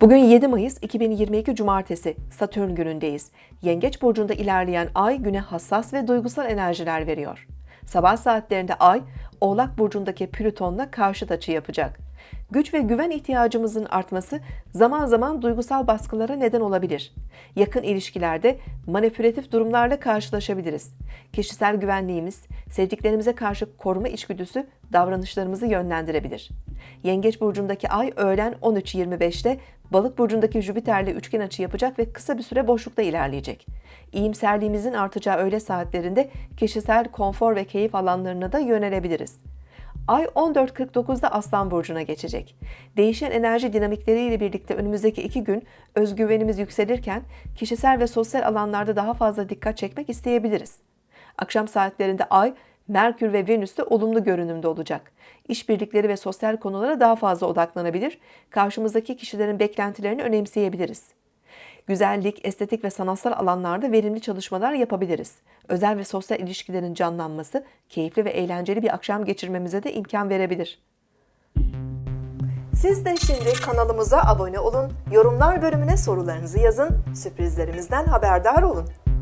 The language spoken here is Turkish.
Bugün 7 Mayıs 2022 Cumartesi Satürn günündeyiz. Yengeç burcunda ilerleyen ay güne hassas ve duygusal enerjiler veriyor. Sabah saatlerinde ay Oğlak burcundaki Plüton'la karşıt açı yapacak. Güç ve güven ihtiyacımızın artması zaman zaman duygusal baskılara neden olabilir. Yakın ilişkilerde manipülatif durumlarla karşılaşabiliriz. Kişisel güvenliğimiz, sevdiklerimize karşı koruma içgüdüsü davranışlarımızı yönlendirebilir. Yengeç burcundaki ay öğlen 13.25'te Balık burcundaki Jüpiter'le üçgen açı yapacak ve kısa bir süre boşlukta ilerleyecek. İyimserliğimizin artacağı öğle saatlerinde kişisel konfor ve keyif alanlarına da yönelebiliriz. Ay 14.49'da Aslan Burcu'na geçecek. Değişen enerji dinamikleriyle birlikte önümüzdeki iki gün özgüvenimiz yükselirken kişisel ve sosyal alanlarda daha fazla dikkat çekmek isteyebiliriz. Akşam saatlerinde Ay, Merkür ve Venüs de olumlu görünümde olacak. İşbirlikleri ve sosyal konulara daha fazla odaklanabilir, karşımızdaki kişilerin beklentilerini önemseyebiliriz. Güzellik, estetik ve sanatsal alanlarda verimli çalışmalar yapabiliriz. Özel ve sosyal ilişkilerin canlanması, keyifli ve eğlenceli bir akşam geçirmemize de imkan verebilir. Siz de şimdi kanalımıza abone olun, yorumlar bölümüne sorularınızı yazın, sürprizlerimizden haberdar olun.